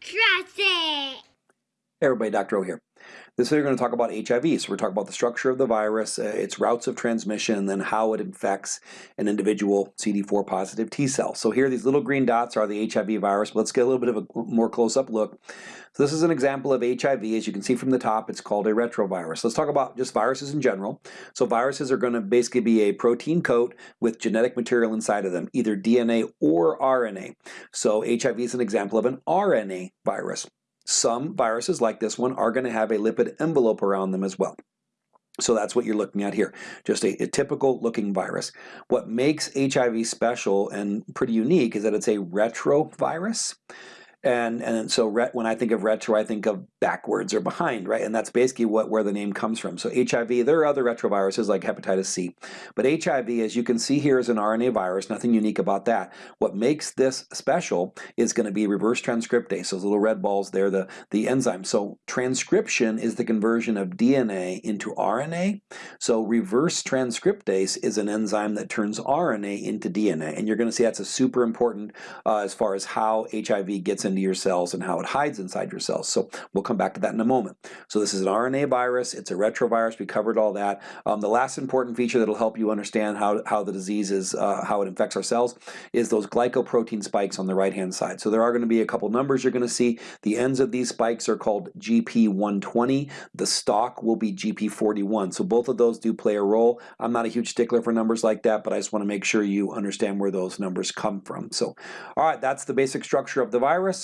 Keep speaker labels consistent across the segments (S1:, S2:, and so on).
S1: Trust it!
S2: Hey everybody, Dr. O here. This video we're going to talk about HIV. So we're talking about the structure of the virus, uh, its routes of transmission, and then how it infects an individual CD4 positive T cell. So here these little green dots are the HIV virus. But Let's get a little bit of a more close-up look. So this is an example of HIV. As you can see from the top, it's called a retrovirus. Let's talk about just viruses in general. So viruses are going to basically be a protein coat with genetic material inside of them, either DNA or RNA. So HIV is an example of an RNA virus. Some viruses like this one are going to have a lipid envelope around them as well. So that's what you're looking at here, just a, a, typical looking virus. What makes HIV special and pretty unique is that it's a retrovirus. And, and so when I think of retro, I think of backwards or behind, right? And that's basically what where the name comes from. So HIV, there are other retroviruses like hepatitis C. But HIV, as you can see here, is an RNA virus, nothing unique about that. What makes this special is going to be reverse transcriptase, those little red balls there, the, the enzyme. So transcription is the conversion of DNA into RNA. So reverse transcriptase is an enzyme that turns RNA into DNA. And you're going to see that's a super important uh, as far as how HIV gets into your cells and how it hides inside your cells. So we'll come back to that in a moment. So this is an RNA virus, it's a retrovirus, we covered all that. Um, the last important feature that'll help you understand how, how the disease is, uh, how it infects our cells, is those glycoprotein spikes on the right hand side. So there are going to be a couple numbers you're going to see. The ends of these spikes are called GP120. The stalk will be GP41. So both of those do play a role. I'm not a huge stickler for numbers like that, but I just want to make sure you understand where those numbers come from. So, all right, that's the basic structure of the virus.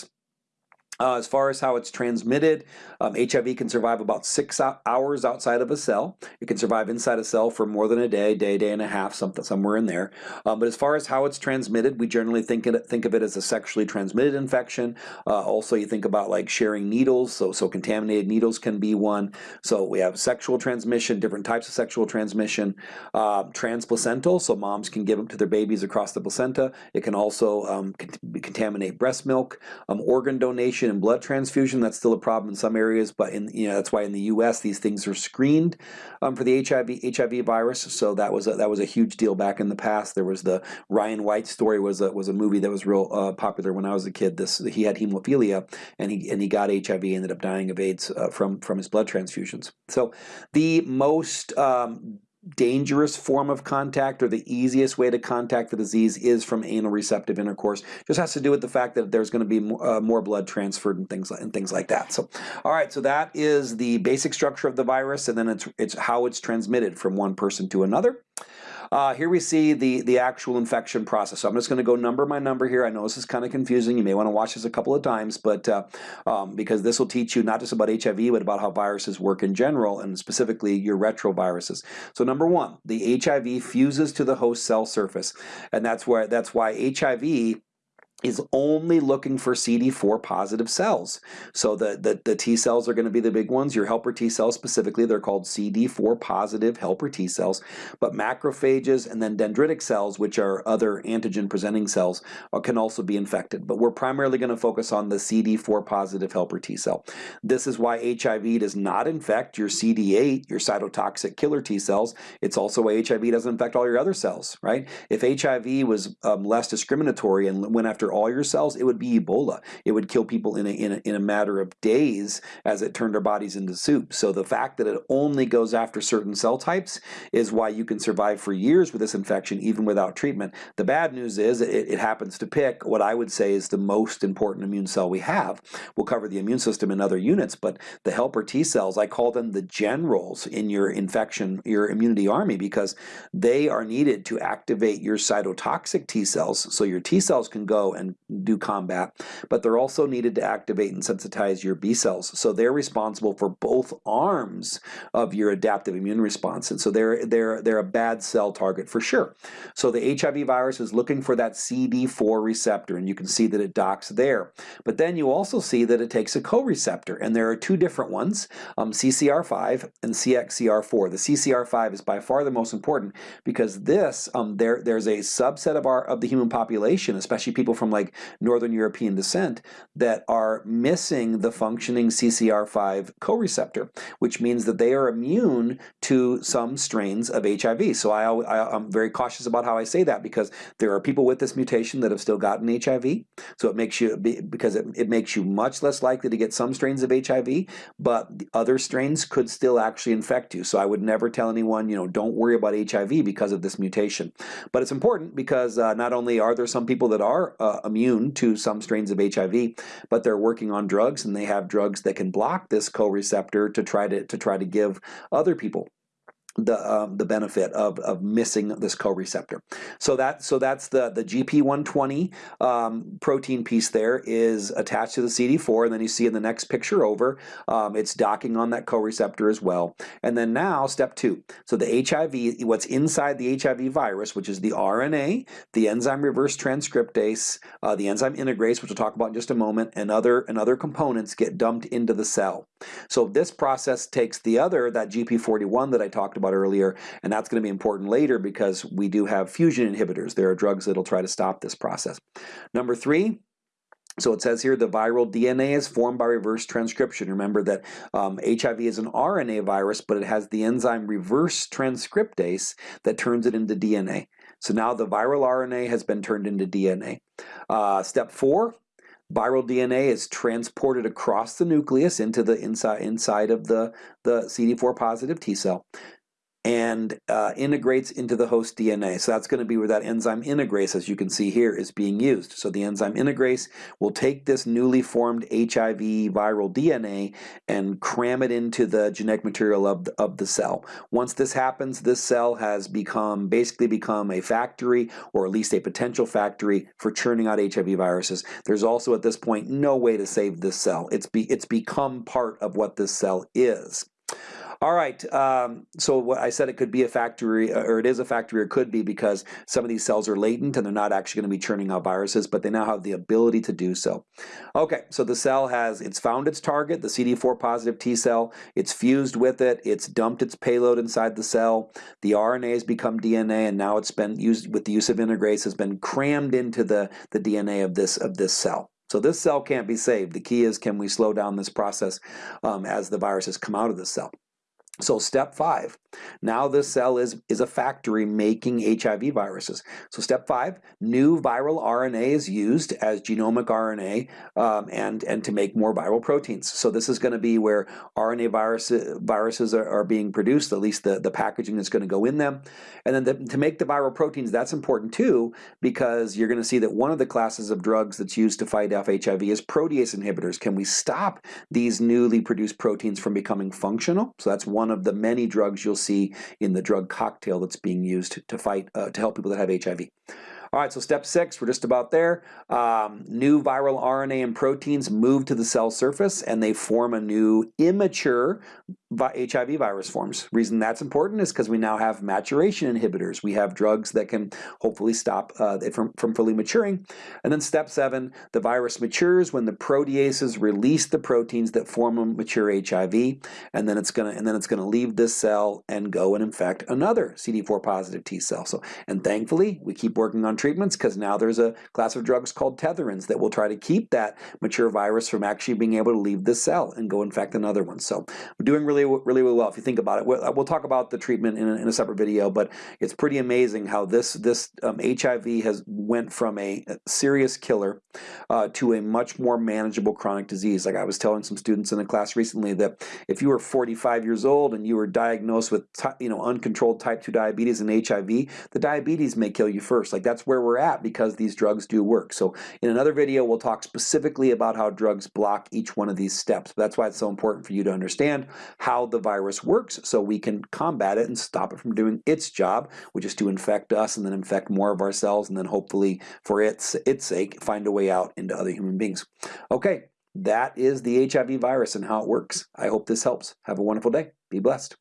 S2: Uh, as far as how it's transmitted, um, HIV can survive about six hours outside of a cell. It can survive inside a cell for more than a day, day, day and a half, something somewhere in there. Um, but as far as how it's transmitted, we generally think it, think of it as a sexually transmitted infection. Uh, also, you think about like sharing needles, so so contaminated needles can be one. So we have sexual transmission, different types of sexual transmission. Uh, transplacental, so moms can give them to their babies across the placenta. It can also um, contaminate breast milk. Um, organ donation and blood transfusion, that's still a problem in some areas, but in you know that's why in the U.S. these things are screened um, for the HIV HIV virus. So that was a, that was a huge deal back in the past. There was the Ryan White story was a, was a movie that was real uh, popular when I was a kid. This he had hemophilia and he and he got HIV, ended up dying of AIDS uh, from from his blood transfusions. So the most um, dangerous form of contact or the easiest way to contact the disease is from anal receptive intercourse. Just has to do with the fact that there's going to be more, uh, more blood transferred and things like and things like that. So, all right, so that is the basic structure of the virus, and then it's it's how it's transmitted from one person to another. Uh, here we see the, the actual infection process. So I'm just going to go number by number here. I know this is kind of confusing. You may want to watch this a couple of times, but uh, um, because this will teach you not just about HIV, but about how viruses work in general, and specifically your retroviruses. So number one, the HIV fuses to the host cell surface, and that's where that's why HIV is only looking for CD4 positive cells. So the, the, the, T cells are going to be the big ones. Your helper T cells specifically, they're called CD4 positive helper T cells. But macrophages and then dendritic cells, which are other antigen presenting cells, uh, can also be infected. But we're primarily going to focus on the CD4 positive helper T cell. This is why HIV does not infect your CD8, your cytotoxic killer T cells. It's also why HIV doesn't infect all your other cells, right? If HIV was um, less discriminatory and went after all your cells, it would be Ebola. It would kill people in a, in a, in a matter of days as it turned our bodies into soup. So the fact that it only goes after certain cell types is why you can survive for years with this infection even without treatment. The bad news is it, it happens to pick what I would say is the most important immune cell we have. We'll cover the immune system in other units, but the helper T cells, I call them the generals in your infection, your immunity army, because they are needed to activate your cytotoxic T cells so your T cells can go and do combat, but they're also needed to activate and sensitize your B cells. So they're responsible for both arms of your adaptive immune response. And so they're, they're, they're a bad cell target for sure. So the HIV virus is looking for that CD4 receptor, and you can see that it docks there. But then you also see that it takes a co-receptor, and there are two different ones, um, CCR5 and CXCR4. The CCR5 is by far the most important because this, um, there, there's a subset of, our, of the human population, especially people from like Northern European descent that are missing the functioning CCR5 co-receptor, which means that they are immune to some strains of HIV. So I, I, I'm very cautious about how I say that because there are people with this mutation that have still gotten HIV. So it makes you, because it, it makes you much less likely to get some strains of HIV, but the other strains could still actually infect you. So I would never tell anyone, you know, don't worry about HIV because of this mutation. But it's important because uh, not only are there some people that are uh, immune to some strains of HIV, but they're working on drugs and they have drugs that can block this co-receptor to try to, to try to give other people the um, the benefit of, of missing this co-receptor. So that so that's the the GP120 um, protein piece there is attached to the CD4, and then you see in the next picture over, um, it's docking on that co-receptor as well. And then now step two. So the HIV, what's inside the HIV virus, which is the RNA, the enzyme reverse transcriptase, uh, the enzyme integrase, which we'll talk about in just a moment, and other and other components get dumped into the cell. So this process takes the other that GP41 that I talked about about earlier, and that's going to be important later because we do have fusion inhibitors. There are drugs that'll try to stop this process. Number three, so it says here the viral DNA is formed by reverse transcription. Remember that um, HIV is an RNA virus, but it has the enzyme reverse transcriptase that turns it into DNA. So now the viral RNA has been turned into DNA. Uh, step four, viral DNA is transported across the nucleus into the inside inside of the, the CD4 positive T cell and uh, integrates into the host DNA. So that's going to be where that enzyme integrase, as you can see here, is being used. So the enzyme integrase will take this newly formed HIV viral DNA and cram it into the genetic material of the, of the cell. Once this happens, this cell has become basically become a factory, or at least a potential factory, for churning out HIV viruses. There's also at this point no way to save this cell. It's, be, it's become part of what this cell is. All right, um, so what I said it could be a factory, uh, or it is a factory, or could be because some of these cells are latent and they're not actually going to be churning out viruses, but they now have the ability to do so. Okay, so the cell has, it's found its target, the CD4 positive T cell, it's fused with it, it's dumped its payload inside the cell, the RNA has become DNA, and now it's been used with the use of integrase, has been crammed into the, the DNA of this, of this cell. So this cell can't be saved. The key is can we slow down this process um, as the viruses come out of the cell. So step five, now this cell is, is a factory making HIV viruses. So step five, new viral RNA is used as genomic RNA um, and, and to make more viral proteins. So this is going to be where RNA virus, viruses are, are, being produced, at least the, the packaging is going to go in them. And then the, to make the viral proteins, that's important too, because you're going to see that one of the classes of drugs that's used to fight off HIV is protease inhibitors. Can we stop these newly produced proteins from becoming functional? So that's one of the many drugs you'll see in the drug cocktail that's being used to fight, uh, to help people that have HIV. All right, so step six, we're just about there. Um, new viral RNA and proteins move to the cell surface and they form a new immature HIV virus forms. Reason that's important is because we now have maturation inhibitors. We have drugs that can hopefully stop uh, it from, from fully maturing. And then step seven, the virus matures when the proteases release the proteins that form a mature HIV, and then it's gonna and then it's gonna leave this cell and go and infect another CD4 positive T cell. So and thankfully we keep working on treatments because now there's a class of drugs called tetherins that will try to keep that mature virus from actually being able to leave the cell and go infect another one. So we're doing really really, really, really well if you think about it. We'll, we'll talk about the treatment in a, in a, separate video, but it's pretty amazing how this this um, HIV has went from a serious killer uh, to a much more manageable chronic disease. Like I was telling some students in a class recently that if you were 45 years old and you were diagnosed with you know uncontrolled type 2 diabetes and HIV, the diabetes may kill you first. Like that's where we're at because these drugs do work. So in another video, we'll talk specifically about how drugs block each one of these steps. But that's why it's so important for you to understand how how the virus works so we can combat it and stop it from doing its job, which is to infect us and then infect more of ourselves and then hopefully for its, its sake find a way out into other human beings. Okay, that is the HIV virus and how it works. I hope this helps. Have a wonderful day. Be blessed.